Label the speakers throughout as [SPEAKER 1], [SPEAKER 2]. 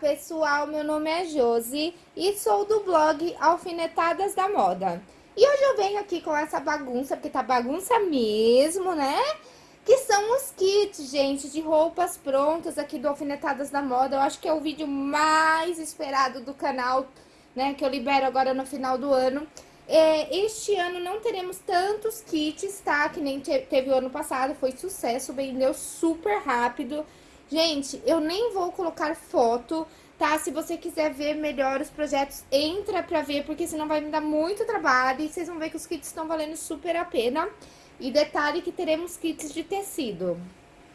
[SPEAKER 1] pessoal, meu nome é Josi e sou do blog Alfinetadas da Moda. E hoje eu venho aqui com essa bagunça, porque tá bagunça mesmo, né? Que são os kits, gente, de roupas prontas aqui do Alfinetadas da Moda. Eu acho que é o vídeo mais esperado do canal, né? Que eu libero agora no final do ano. É, este ano não teremos tantos kits, tá? Que nem teve o ano passado, foi sucesso, vendeu super rápido. Gente, eu nem vou colocar foto, tá? Se você quiser ver melhor os projetos, entra pra ver, porque senão vai me dar muito trabalho. E vocês vão ver que os kits estão valendo super a pena. E detalhe que teremos kits de tecido.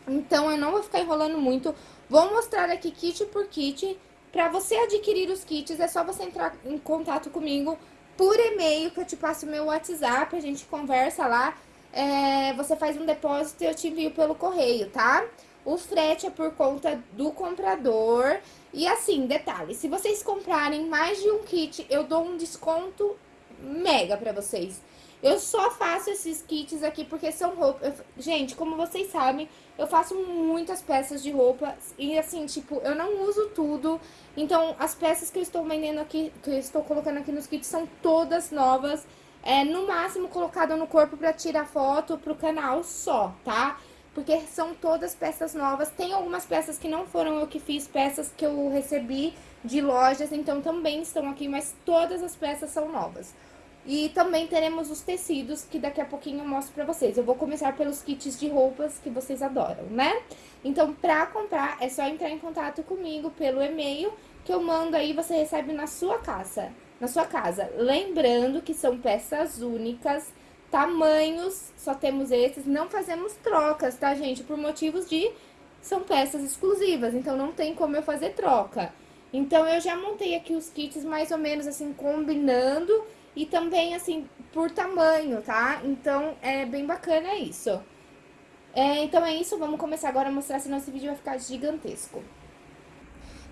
[SPEAKER 1] Então, eu não vou ficar enrolando muito. Vou mostrar aqui kit por kit. Pra você adquirir os kits, é só você entrar em contato comigo por e-mail, que eu te passo o meu WhatsApp, a gente conversa lá. É, você faz um depósito e eu te envio pelo correio, tá? O frete é por conta do comprador. E assim, detalhe, se vocês comprarem mais de um kit, eu dou um desconto mega pra vocês. Eu só faço esses kits aqui porque são roupas... Gente, como vocês sabem, eu faço muitas peças de roupa e assim, tipo, eu não uso tudo. Então, as peças que eu estou vendendo aqui, que eu estou colocando aqui nos kits são todas novas. É, no máximo, colocada no corpo pra tirar foto pro canal só, tá? Porque são todas peças novas. Tem algumas peças que não foram eu que fiz, peças que eu recebi de lojas, então também estão aqui, mas todas as peças são novas. E também teremos os tecidos, que daqui a pouquinho eu mostro pra vocês. Eu vou começar pelos kits de roupas que vocês adoram, né? Então, pra comprar, é só entrar em contato comigo pelo e-mail, que eu mando aí, você recebe na sua casa. Na sua casa. Lembrando que são peças únicas, Tamanhos, só temos esses. Não fazemos trocas, tá, gente? Por motivos de... São peças exclusivas, então não tem como eu fazer troca. Então, eu já montei aqui os kits mais ou menos assim, combinando. E também, assim, por tamanho, tá? Então, é bem bacana isso. É, então, é isso. Vamos começar agora a mostrar, senão esse vídeo vai ficar gigantesco.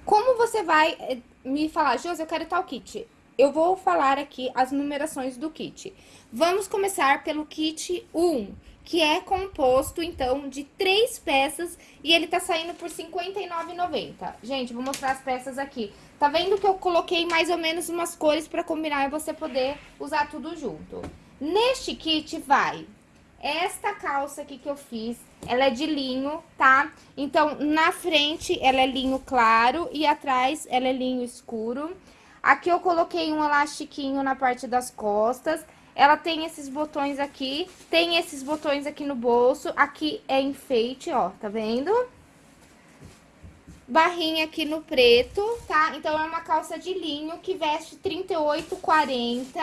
[SPEAKER 1] Como você vai eh, me falar, Josi, eu quero tal kit? Eu vou falar aqui as numerações do kit. Vamos começar pelo kit 1, que é composto, então, de três peças e ele tá saindo por R$ 59,90. Gente, vou mostrar as peças aqui. Tá vendo que eu coloquei mais ou menos umas cores pra combinar e você poder usar tudo junto. Neste kit vai esta calça aqui que eu fiz, ela é de linho, tá? Então, na frente ela é linho claro e atrás ela é linho escuro. Aqui eu coloquei um elastiquinho na parte das costas. Ela tem esses botões aqui, tem esses botões aqui no bolso. Aqui é enfeite, ó, tá vendo? Barrinha aqui no preto, tá? Então, é uma calça de linho que veste 38, 40.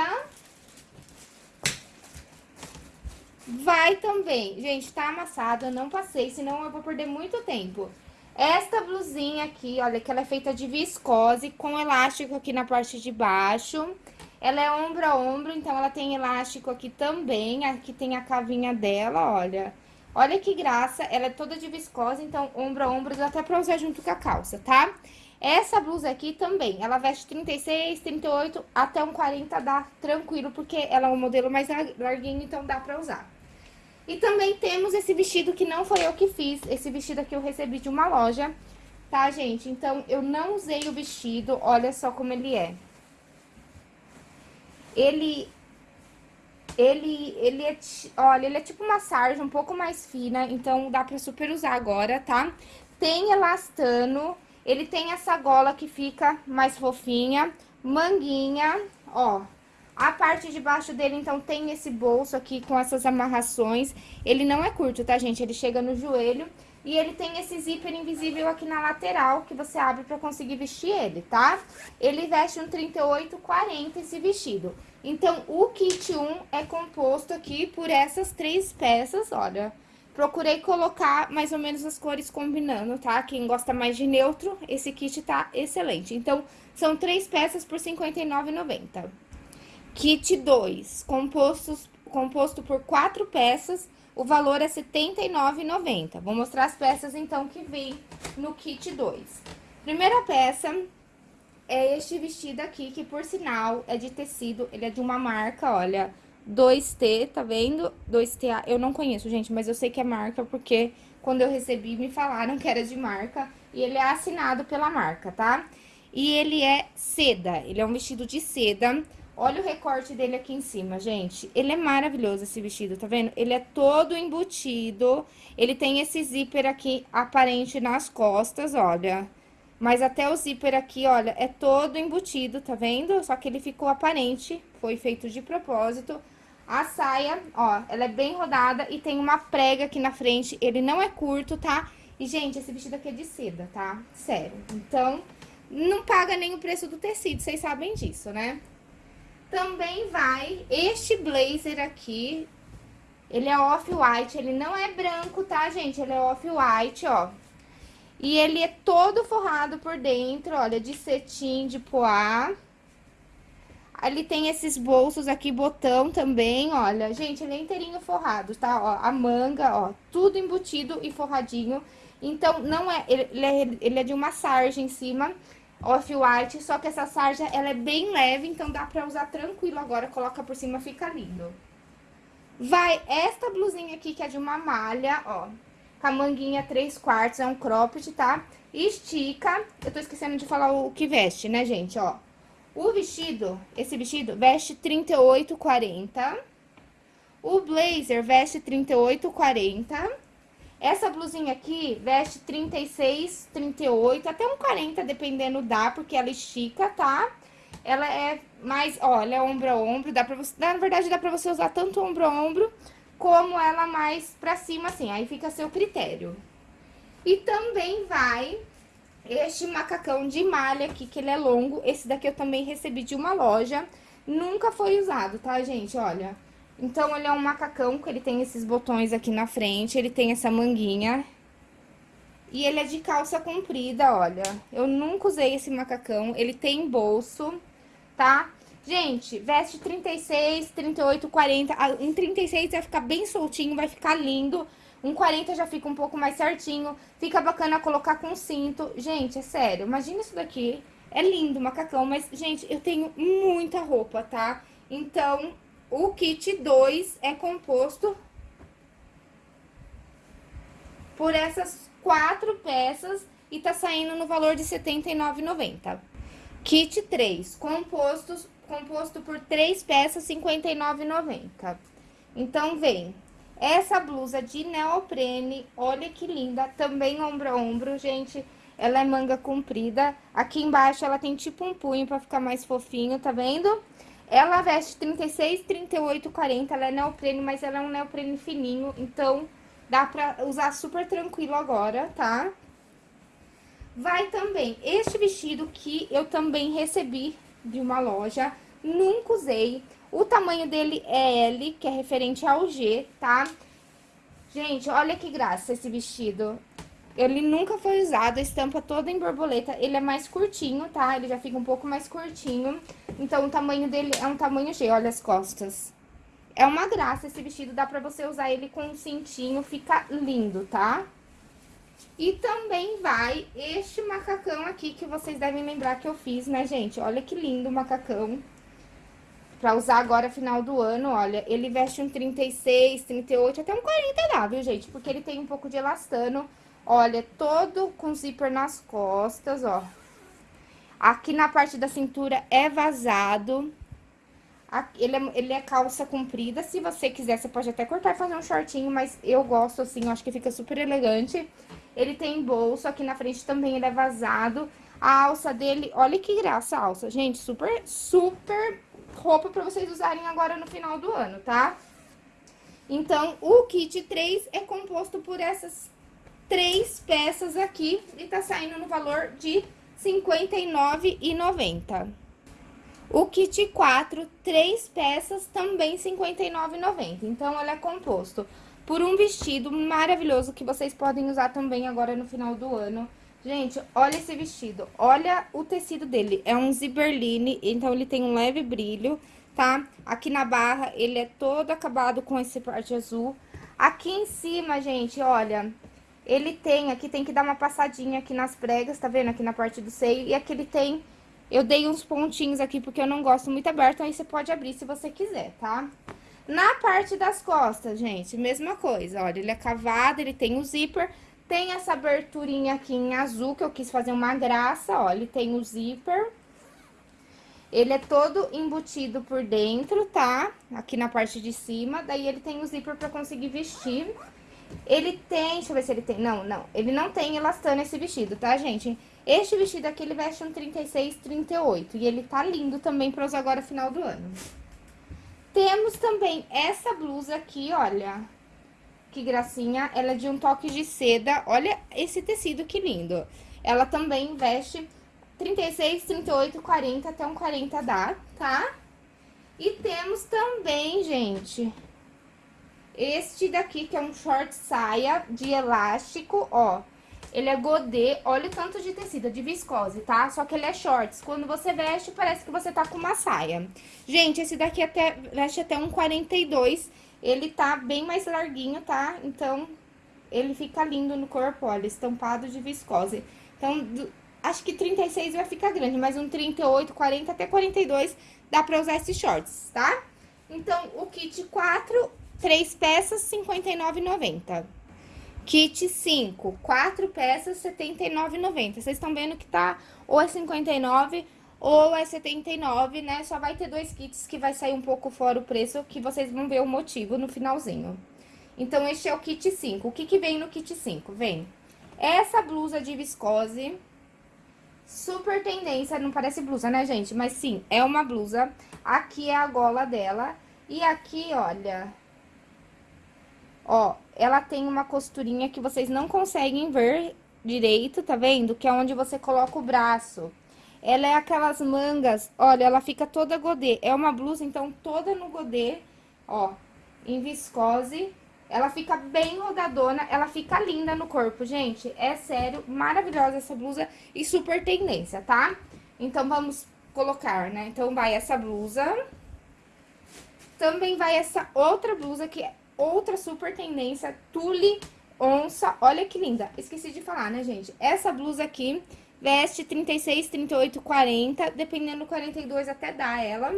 [SPEAKER 1] Vai também. Gente, tá amassada, eu não passei, senão eu vou perder muito tempo. Esta blusinha aqui, olha, que ela é feita de viscose, com elástico aqui na parte de baixo. Ela é ombro a ombro, então ela tem elástico aqui também. Aqui tem a cavinha dela, olha. Olha que graça, ela é toda de viscose, então ombro a ombro dá até pra usar junto com a calça, tá? Essa blusa aqui também, ela veste 36, 38, até um 40 dá tranquilo, porque ela é um modelo mais larguinho, então dá pra usar. E também temos esse vestido que não foi eu que fiz. Esse vestido aqui eu recebi de uma loja, tá, gente? Então, eu não usei o vestido. Olha só como ele é. Ele... Ele, ele é, olha, ele é tipo uma sarja um pouco mais fina, então dá pra super usar agora, tá? Tem elastano, ele tem essa gola que fica mais fofinha, manguinha, ó, a parte de baixo dele, então, tem esse bolso aqui com essas amarrações. Ele não é curto, tá, gente? Ele chega no joelho. E ele tem esse zíper invisível aqui na lateral, que você abre pra conseguir vestir ele, tá? Ele veste um 38, 40 esse vestido. Então, o kit 1 é composto aqui por essas três peças, olha. Procurei colocar mais ou menos as cores combinando, tá? Quem gosta mais de neutro, esse kit tá excelente. Então, são três peças por R$ 59,90. Kit 2, compostos, composto por quatro peças, o valor é R$ 79,90. Vou mostrar as peças, então, que vem no kit 2. Primeira peça é este vestido aqui, que, por sinal, é de tecido, ele é de uma marca, olha, 2T, tá vendo? 2TA, eu não conheço, gente, mas eu sei que é marca, porque quando eu recebi, me falaram que era de marca. E ele é assinado pela marca, tá? E ele é seda, ele é um vestido de seda. Olha o recorte dele aqui em cima, gente. Ele é maravilhoso esse vestido, tá vendo? Ele é todo embutido. Ele tem esse zíper aqui aparente nas costas, olha. Mas até o zíper aqui, olha, é todo embutido, tá vendo? Só que ele ficou aparente, foi feito de propósito. A saia, ó, ela é bem rodada e tem uma prega aqui na frente. Ele não é curto, tá? E, gente, esse vestido aqui é de seda, tá? Sério. Então, não paga nem o preço do tecido, vocês sabem disso, né? Também vai este blazer aqui, ele é off-white, ele não é branco, tá, gente? Ele é off-white, ó. E ele é todo forrado por dentro, olha, de cetim, de poá. Ele tem esses bolsos aqui, botão também, olha. Gente, ele é inteirinho forrado, tá? Ó, a manga, ó, tudo embutido e forradinho. Então, não é... Ele é, ele é de uma sarja em cima off-white, só que essa sarja, ela é bem leve, então dá pra usar tranquilo agora, coloca por cima, fica lindo. Vai esta blusinha aqui, que é de uma malha, ó, com a manguinha 3 quartos, é um cropped, tá? Estica, eu tô esquecendo de falar o que veste, né, gente, ó. O vestido, esse vestido, veste 38, 40. O blazer veste 38, 40. Essa blusinha aqui veste 36, 38, até um 40, dependendo dá, porque ela estica, tá? Ela é mais, ó, ela é ombro a ombro, dá pra você, na verdade dá pra você usar tanto ombro a ombro, como ela mais pra cima, assim, aí fica a seu critério. E também vai este macacão de malha aqui, que ele é longo, esse daqui eu também recebi de uma loja, nunca foi usado, tá, gente? Olha, então, ele é um macacão, que ele tem esses botões aqui na frente, ele tem essa manguinha. E ele é de calça comprida, olha. Eu nunca usei esse macacão, ele tem bolso, tá? Gente, veste 36, 38, 40. Um 36 vai ficar bem soltinho, vai ficar lindo. Um 40 já fica um pouco mais certinho. Fica bacana colocar com cinto. Gente, é sério, imagina isso daqui. É lindo o macacão, mas, gente, eu tenho muita roupa, tá? Então, o kit 2 é composto por essas quatro peças e tá saindo no valor de R$ 79,90. Kit 3, compostos, composto por três peças, R$ 59,90. Então, vem essa blusa de neoprene, olha que linda, também ombro a ombro, gente. Ela é manga comprida. Aqui embaixo ela tem tipo um punho pra ficar mais fofinho, tá vendo? Ela veste 36, 38, 40, ela é neoprene, mas ela é um neoprene fininho, então dá pra usar super tranquilo agora, tá? Vai também este vestido que eu também recebi de uma loja, nunca usei. O tamanho dele é L, que é referente ao G, tá? Gente, olha que graça esse vestido. Ele nunca foi usado, a estampa toda em borboleta. Ele é mais curtinho, tá? Ele já fica um pouco mais curtinho. Então, o tamanho dele é um tamanho G, olha as costas. É uma graça esse vestido, dá pra você usar ele com um cintinho, fica lindo, tá? E também vai este macacão aqui, que vocês devem lembrar que eu fiz, né, gente? Olha que lindo o macacão. Pra usar agora, final do ano, olha, ele veste um 36, 38, até um 40 dá, viu, gente? Porque ele tem um pouco de elastano Olha, todo com zíper nas costas, ó. Aqui na parte da cintura é vazado. Aqui, ele, é, ele é calça comprida. Se você quiser, você pode até cortar e fazer um shortinho, mas eu gosto assim, eu acho que fica super elegante. Ele tem bolso, aqui na frente também ele é vazado. A alça dele, olha que graça a alça, gente, super, super roupa pra vocês usarem agora no final do ano, tá? Então, o kit 3 é composto por essas três peças aqui e tá saindo no valor de R$ 59,90. O kit 4, três peças, também R$ 59,90. Então, ele é composto por um vestido maravilhoso que vocês podem usar também agora no final do ano. Gente, olha esse vestido, olha o tecido dele, é um ziberline, então ele tem um leve brilho, tá? Aqui na barra ele é todo acabado com esse parte azul. Aqui em cima, gente, olha, ele tem, aqui tem que dar uma passadinha aqui nas pregas, tá vendo? Aqui na parte do seio. E aqui ele tem, eu dei uns pontinhos aqui porque eu não gosto muito aberto, aí você pode abrir se você quiser, tá? Na parte das costas, gente, mesma coisa, olha, ele é cavado, ele tem o zíper, Tem essa aberturinha aqui em azul, que eu quis fazer uma graça, ó. Ele tem o zíper. Ele é todo embutido por dentro, tá? Aqui na parte de cima. Daí, ele tem o zíper pra conseguir vestir. Ele tem... Deixa eu ver se ele tem... Não, não. Ele não tem elastano esse vestido, tá, gente? Este vestido aqui, ele veste um 36, 38. E ele tá lindo também pra usar agora final do ano. Temos também essa blusa aqui, olha. Que gracinha. Ela é de um toque de seda. Olha esse tecido que lindo. Ela também veste 36, 38, 40, até um 40 dá, tá? E temos também, gente, este daqui, que é um short saia de elástico, ó. Ele é godê, olha o tanto de tecido, de viscose, tá? Só que ele é shorts. Quando você veste, parece que você tá com uma saia. Gente, esse daqui até veste até um 42. Ele tá bem mais larguinho, tá? Então, ele fica lindo no corpo, olha, estampado de viscose. Então, do, acho que 36 vai ficar grande, mas um 38, 40 até 42 dá pra usar esses shorts, tá? Então, o kit 4, 3 peças, R$ 59,90. Kit 5, 4 peças, R$ 79,90. Vocês estão vendo que tá ou é 59 ou é 79, né? Só vai ter dois kits que vai sair um pouco fora o preço, que vocês vão ver o motivo no finalzinho. Então, este é o kit 5. O que que vem no kit 5? Vem essa blusa de viscose, super tendência, não parece blusa, né, gente? Mas sim, é uma blusa. Aqui é a gola dela. E aqui, olha, Ó, ela tem uma costurinha que vocês não conseguem ver direito, tá vendo? Que é onde você coloca o braço. Ela é aquelas mangas, olha, ela fica toda godê. É uma blusa, então, toda no godê, ó, em viscose. Ela fica bem rodadona, ela fica linda no corpo, gente. É sério, maravilhosa essa blusa e super tendência, tá? Então, vamos colocar, né? Então, vai essa blusa. Também vai essa outra blusa que outra super tendência, tule onça. Olha que linda. Esqueci de falar, né, gente? Essa blusa aqui veste 36, 38, 40, dependendo do 42 até dá ela.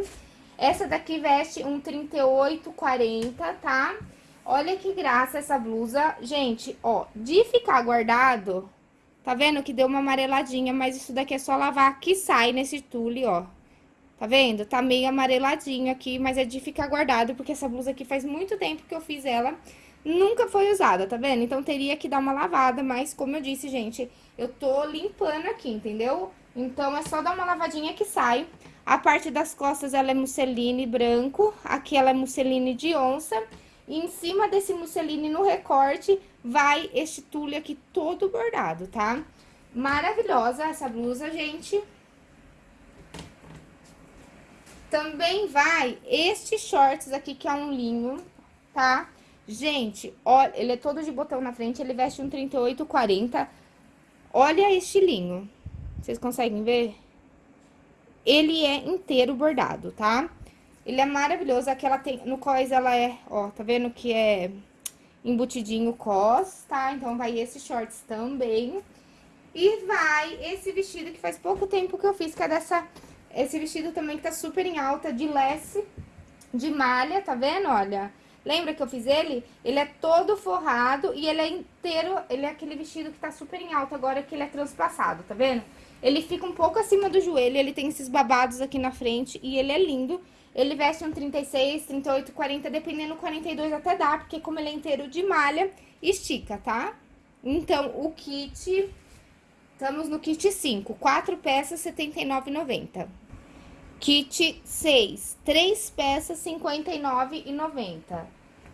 [SPEAKER 1] Essa daqui veste um 38, 40, tá? Olha que graça essa blusa. Gente, ó, de ficar guardado, tá vendo que deu uma amareladinha, mas isso daqui é só lavar que sai nesse tule, ó. Tá vendo? Tá meio amareladinho aqui, mas é de ficar guardado, porque essa blusa aqui faz muito tempo que eu fiz ela. Nunca foi usada, tá vendo? Então, teria que dar uma lavada, mas como eu disse, gente, eu tô limpando aqui, entendeu? Então, é só dar uma lavadinha que sai. A parte das costas, ela é musseline branco, aqui ela é musseline de onça. E em cima desse musseline, no recorte, vai este tule aqui todo bordado, tá? Maravilhosa essa blusa, gente. Também vai este shorts aqui, que é um linho, tá? Gente, olha, ele é todo de botão na frente, ele veste um 38, 40. Olha este linho. Vocês conseguem ver? Ele é inteiro bordado, tá? Ele é maravilhoso, aqui ela tem, no cós ela é, ó, tá vendo que é embutidinho cos, tá? Então, vai esse shorts também. E vai esse vestido que faz pouco tempo que eu fiz, que é dessa esse vestido também que tá super em alta, de lesse, de malha, tá vendo? Olha, lembra que eu fiz ele? Ele é todo forrado e ele é inteiro, ele é aquele vestido que tá super em alta agora, que ele é transpassado, tá vendo? Ele fica um pouco acima do joelho, ele tem esses babados aqui na frente e ele é lindo. Ele veste um 36, 38, 40, dependendo 42 até dá, porque como ele é inteiro de malha, estica, tá? Então, o kit... Estamos no kit 5, 4 peças, R$ 79,90. Kit 6, 3 peças, R$ 59,90.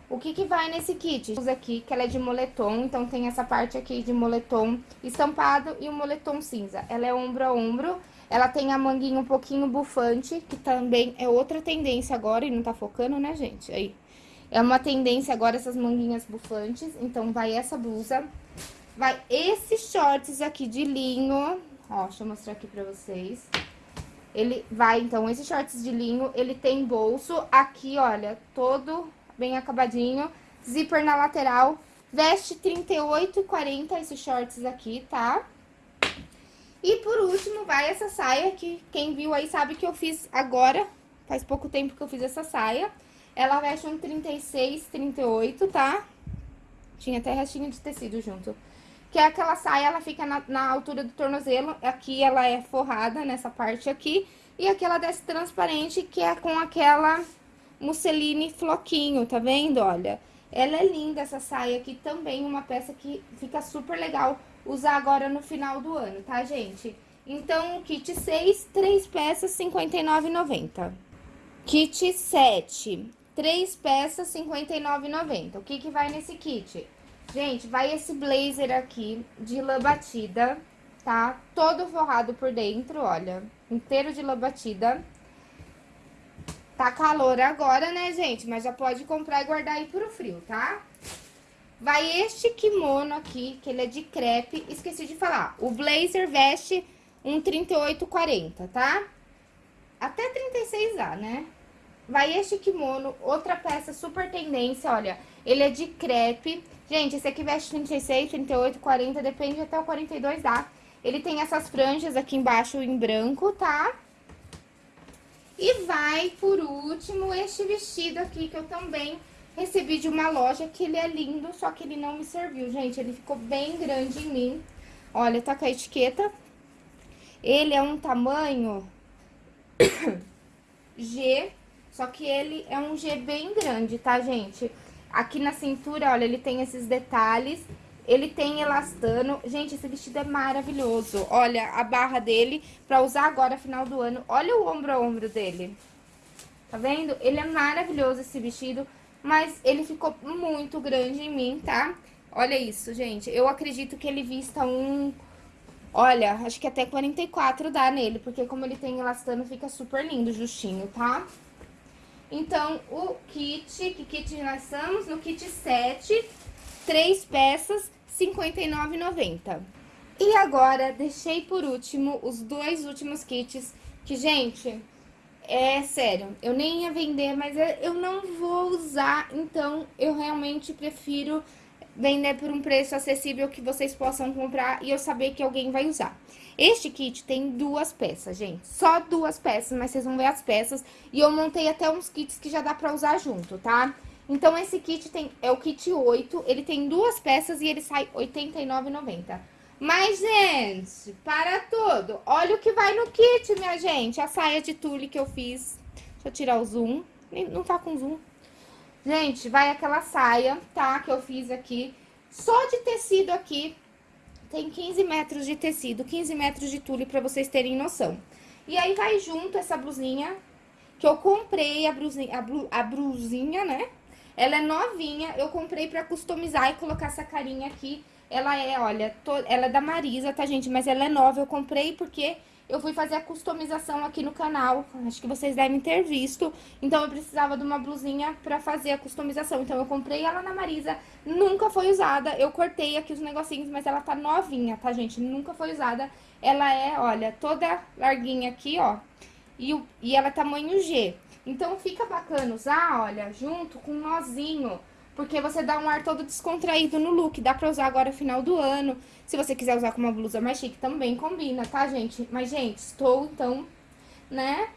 [SPEAKER 1] O que que vai nesse kit? Usa aqui, que ela é de moletom, então tem essa parte aqui de moletom estampado e o moletom cinza. Ela é ombro a ombro, ela tem a manguinha um pouquinho bufante, que também é outra tendência agora e não tá focando, né, gente? Aí. É uma tendência agora essas manguinhas bufantes, então vai essa blusa. Vai esses shorts aqui de linho, ó, deixa eu mostrar aqui pra vocês. Ele vai, então, esses shorts de linho, ele tem bolso aqui, olha, todo bem acabadinho, zíper na lateral, veste 38 e 40 esses shorts aqui, tá? E por último, vai essa saia, que quem viu aí sabe que eu fiz agora, faz pouco tempo que eu fiz essa saia. Ela veste um 36, 38, tá? Tinha até restinho de tecido junto. Que é aquela saia, ela fica na, na altura do tornozelo, aqui ela é forrada nessa parte aqui, e aqui ela desce transparente, que é com aquela musseline floquinho, tá vendo? Olha, ela é linda essa saia aqui também, uma peça que fica super legal usar agora no final do ano, tá, gente? Então, kit 6, 3 peças, R$ 59,90. Kit 7, 3 peças, R$ 59,90. O que que vai nesse kit? Gente, vai esse blazer aqui de lã batida, tá? Todo forrado por dentro, olha, inteiro de lã batida. Tá calor agora, né, gente? Mas já pode comprar e guardar aí pro frio, tá? Vai este kimono aqui, que ele é de crepe. Esqueci de falar, o blazer veste um 38,40, tá? Até 36A, né? Vai este kimono, outra peça super tendência, olha. Ele é de crepe. Gente, esse aqui veste 36, 38, 40, depende até o 42A. Ele tem essas franjas aqui embaixo em branco, tá? E vai, por último, este vestido aqui, que eu também recebi de uma loja, que ele é lindo, só que ele não me serviu, gente. Ele ficou bem grande em mim. Olha, tá com a etiqueta. Ele é um tamanho G, só que ele é um G bem grande, tá, gente? Aqui na cintura, olha, ele tem esses detalhes. Ele tem elastano. Gente, esse vestido é maravilhoso. Olha a barra dele pra usar agora, final do ano. Olha o ombro a ombro dele. Tá vendo? Ele é maravilhoso esse vestido, mas ele ficou muito grande em mim, tá? Olha isso, gente. Eu acredito que ele vista um... Olha, acho que até 44 dá nele, porque como ele tem elastano, fica super lindo, justinho, tá? Então, o kit, que kit nós estamos? No kit 7, três peças, R$ 59,90. E agora, deixei por último os dois últimos kits, que, gente, é sério, eu nem ia vender, mas eu não vou usar, então eu realmente prefiro vender por um preço acessível que vocês possam comprar e eu saber que alguém vai usar. Este kit tem duas peças, gente. Só duas peças, mas vocês vão ver as peças. E eu montei até uns kits que já dá pra usar junto, tá? Então, esse kit tem, é o kit 8, ele tem duas peças e ele sai R$ 89,90. Mas, gente, para tudo. Olha o que vai no kit, minha gente. A saia de tule que eu fiz. Deixa eu tirar o zoom. Não tá com zoom. Gente, vai aquela saia, tá? Que eu fiz aqui. Só de tecido aqui, tem 15 metros de tecido, 15 metros de tule pra vocês terem noção. E aí vai junto essa blusinha, que eu comprei a blusinha, a, blu, a blusinha, né? Ela é novinha, eu comprei pra customizar e colocar essa carinha aqui. Ela é, olha, to, ela é da Marisa, tá, gente? Mas ela é nova, eu comprei porque eu fui fazer a customização aqui no canal, acho que vocês devem ter visto. Então, eu precisava de uma blusinha pra fazer a customização. Então, eu comprei ela na Marisa, nunca foi usada. Eu cortei aqui os negocinhos, mas ela tá novinha, tá, gente? Nunca foi usada. Ela é, olha, toda larguinha aqui, ó. E, e ela é tamanho G. Então, fica bacana usar, olha, junto com um nozinho porque você dá um ar todo descontraído no look. Dá pra usar agora final do ano. Se você quiser usar com uma blusa mais chique, também combina, tá, gente? Mas, gente, estou, então, né,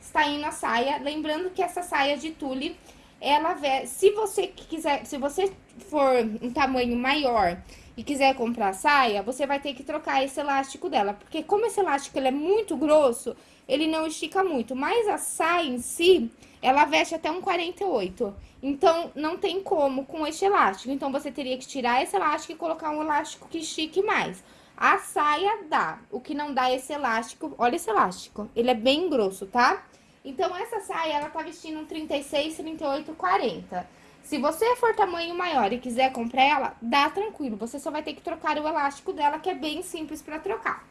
[SPEAKER 1] está indo a saia. Lembrando que essa saia de tule, ela... Se você quiser, se você for um tamanho maior e quiser comprar a saia, você vai ter que trocar esse elástico dela. Porque como esse elástico ele é muito grosso, ele não estica muito. Mas a saia em si, ela veste até um 48. Então, não tem como com este elástico. Então, você teria que tirar esse elástico e colocar um elástico que estique mais. A saia dá. O que não dá é esse elástico... Olha esse elástico. Ele é bem grosso, tá? Então, essa saia, ela tá vestindo um 36, 38, 40. Se você for tamanho maior e quiser comprar ela, dá tranquilo. Você só vai ter que trocar o elástico dela, que é bem simples pra trocar.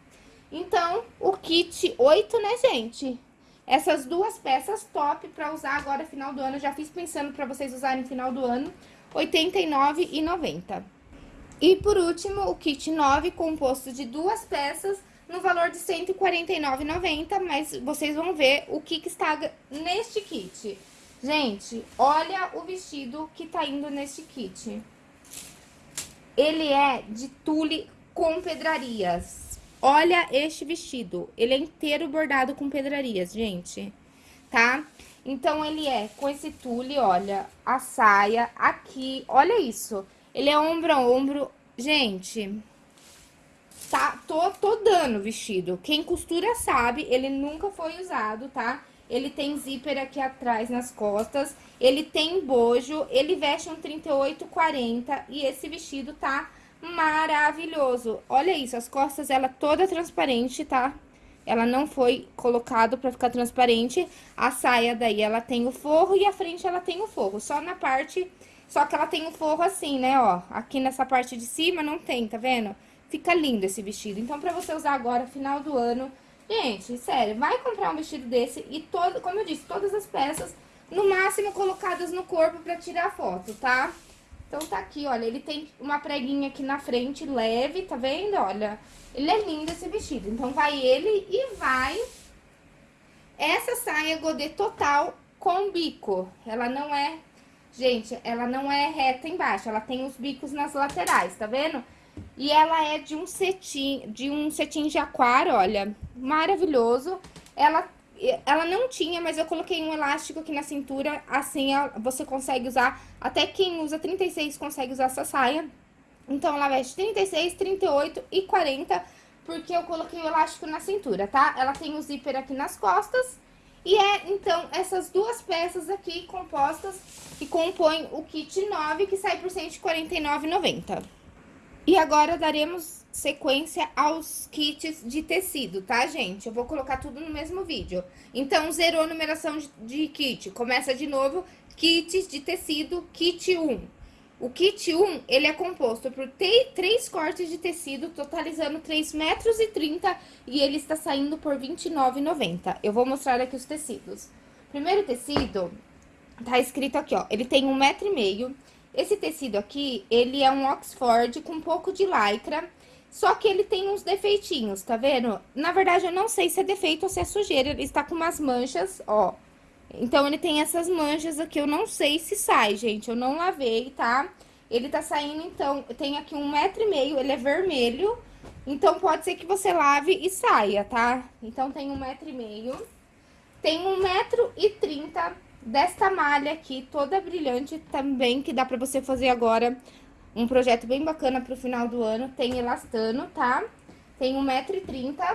[SPEAKER 1] Então, o kit 8, né, gente? Essas duas peças top pra usar agora final do ano. Já fiz pensando pra vocês usarem final do ano. R$ 89,90. E por último, o kit 9, composto de duas peças, no valor de R$ 149,90. Mas vocês vão ver o que, que está neste kit. Gente, olha o vestido que tá indo neste kit. Ele é de tule com pedrarias. Olha este vestido, ele é inteiro bordado com pedrarias, gente, tá? Então, ele é com esse tule, olha, a saia aqui, olha isso. Ele é ombro a ombro, gente, tá, tô, tô dando o vestido. Quem costura sabe, ele nunca foi usado, tá? Ele tem zíper aqui atrás nas costas, ele tem bojo, ele veste um 38, 40 e esse vestido tá maravilhoso. Olha isso, as costas, ela toda transparente, tá? Ela não foi colocado pra ficar transparente. A saia daí, ela tem o forro e a frente ela tem o forro. Só na parte... Só que ela tem o forro assim, né, ó. Aqui nessa parte de cima não tem, tá vendo? Fica lindo esse vestido. Então, pra você usar agora, final do ano... Gente, sério, vai comprar um vestido desse e todo... Como eu disse, todas as peças, no máximo, colocadas no corpo pra tirar foto, tá? Então, tá aqui, olha, ele tem uma preguinha aqui na frente, leve, tá vendo? Olha, ele é lindo esse vestido. Então, vai ele e vai essa saia godê total com bico. Ela não é, gente, ela não é reta embaixo, ela tem os bicos nas laterais, tá vendo? E ela é de um cetim, de um cetim de aquário, olha, maravilhoso. Ela, ela não tinha, mas eu coloquei um elástico aqui na cintura, assim você consegue usar, até quem usa 36 consegue usar essa saia. Então, ela veste 36, 38 e 40, porque eu coloquei o elástico na cintura, tá? Ela tem o zíper aqui nas costas. E é, então, essas duas peças aqui compostas que compõem o kit 9, que sai por R$ 149,90. E agora daremos sequência aos kits de tecido, tá, gente? Eu vou colocar tudo no mesmo vídeo. Então, zerou numeração de, de kit. Começa de novo, kits de tecido, kit 1. O kit 1, ele é composto por três cortes de tecido, totalizando 3,30 metros e 30, e ele está saindo por R$ 29,90. Eu vou mostrar aqui os tecidos. Primeiro tecido, tá escrito aqui, ó, ele tem um metro e meio. Esse tecido aqui, ele é um Oxford com um pouco de lycra, só que ele tem uns defeitinhos, tá vendo? Na verdade, eu não sei se é defeito ou se é sujeira, ele está com umas manchas, ó, então, ele tem essas manchas aqui, eu não sei se sai, gente, eu não lavei, tá? Ele tá saindo, então, tem aqui um metro e meio, ele é vermelho, então pode ser que você lave e saia, tá? Então, tem um metro e meio. Tem um metro e trinta desta malha aqui, toda brilhante também, que dá pra você fazer agora um projeto bem bacana pro final do ano. Tem elastano, tá? Tem um metro e trinta.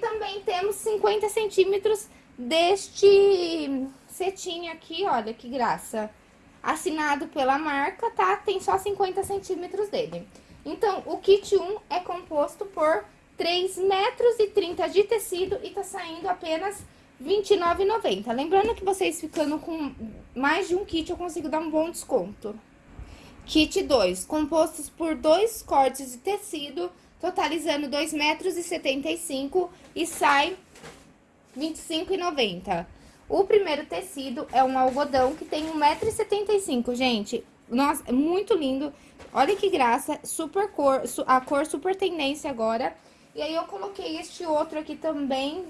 [SPEAKER 1] Também temos 50 centímetros deste cetim aqui, olha que graça. Assinado pela marca, tá? Tem só 50 centímetros dele. Então, o kit 1 é composto por 3 metros e 30 de tecido e tá saindo apenas R$29,90. Lembrando que vocês ficando com mais de um kit, eu consigo dar um bom desconto. Kit 2, compostos por dois cortes de tecido, totalizando 2 metros e 75 e sai 25,90. O primeiro tecido é um algodão que tem 1,75m, gente. Nossa, é muito lindo. Olha que graça, super cor, a cor super tendência agora. E aí eu coloquei este outro aqui também,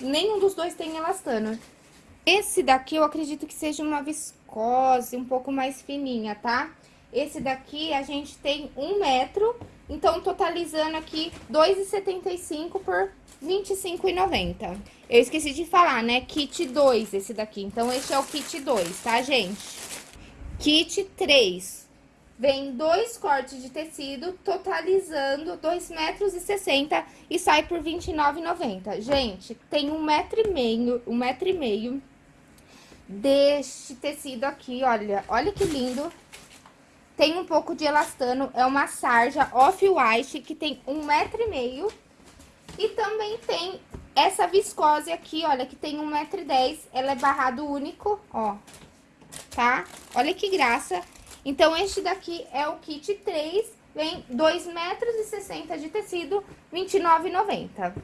[SPEAKER 1] nenhum dos dois tem elastano. Esse daqui eu acredito que seja uma viscose um pouco mais fininha, tá? Esse daqui a gente tem um metro, então totalizando aqui 2,75 por 25,90. Eu esqueci de falar, né? Kit 2 esse daqui. Então, esse é o kit 2, tá, gente? Kit 3. Vem dois cortes de tecido, totalizando 2,60 metros e e sai por R$29,90. Gente, tem um metro e meio, um metro e meio deste tecido aqui, olha. Olha que lindo. Tem um pouco de elastano, é uma sarja off-white que tem um metro e meio e também tem essa viscose aqui, olha, que tem 1,10m. Ela é barrado único, ó. Tá? Olha que graça. Então, este daqui é o kit 3. Vem 2,60 metros de tecido, R$29,90.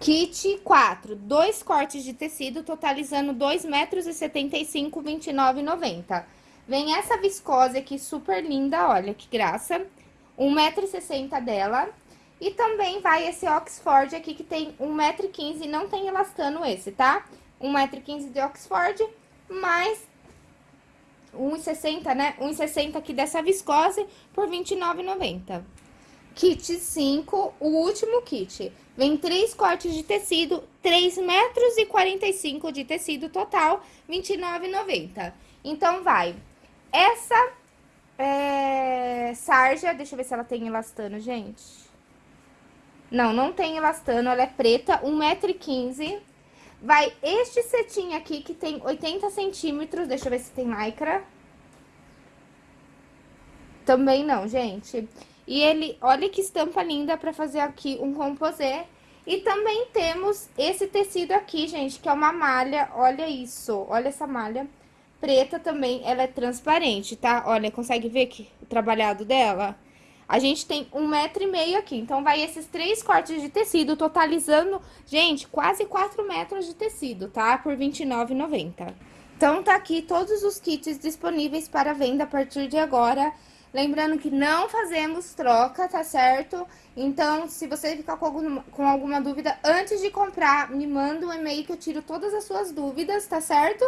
[SPEAKER 1] Kit 4, dois cortes de tecido, totalizando 2,75 metros e R$29,90. Vem essa viscose aqui super linda, olha que graça. 1,60m dela. E também vai esse Oxford aqui, que tem 1,15m, não tem elastano esse, tá? 1,15m de Oxford, mais 1,60, né? 1,60 aqui dessa viscose por R$29,90. Kit 5, o último kit. Vem três cortes de tecido, 3 metros 45 de tecido total, R$29,90. Então, vai essa é, sarja, deixa eu ver se ela tem elastano, gente. Não, não tem elastano, ela é preta, 1,15m. Vai este cetim aqui, que tem 80 centímetros, deixa eu ver se tem lycra. Também não, gente. E ele, olha que estampa linda pra fazer aqui um composê. E também temos esse tecido aqui, gente, que é uma malha, olha isso, olha essa malha preta também, ela é transparente, tá? Olha, consegue ver que o trabalhado dela? A gente tem um metro e meio aqui, então vai esses três cortes de tecido, totalizando, gente, quase quatro metros de tecido, tá? Por R$29,90. Então, tá aqui todos os kits disponíveis para venda a partir de agora. Lembrando que não fazemos troca, tá certo? Então, se você ficar com alguma, com alguma dúvida, antes de comprar, me manda um e-mail que eu tiro todas as suas dúvidas, tá certo?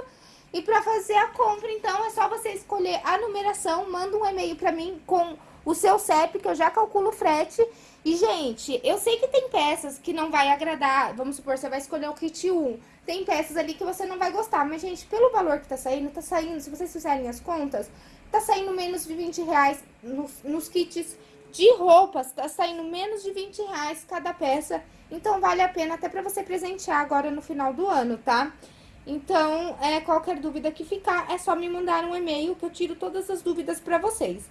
[SPEAKER 1] E para fazer a compra, então, é só você escolher a numeração, manda um e-mail para mim com o seu CEP, que eu já calculo o frete. E, gente, eu sei que tem peças que não vai agradar, vamos supor, você vai escolher o kit 1. Tem peças ali que você não vai gostar, mas, gente, pelo valor que tá saindo, tá saindo, se vocês fizerem as contas, tá saindo menos de 20 reais nos, nos kits de roupas, tá saindo menos de 20 reais cada peça. Então, vale a pena até pra você presentear agora no final do ano, tá? Então, é, qualquer dúvida que ficar, é só me mandar um e-mail que eu tiro todas as dúvidas para vocês.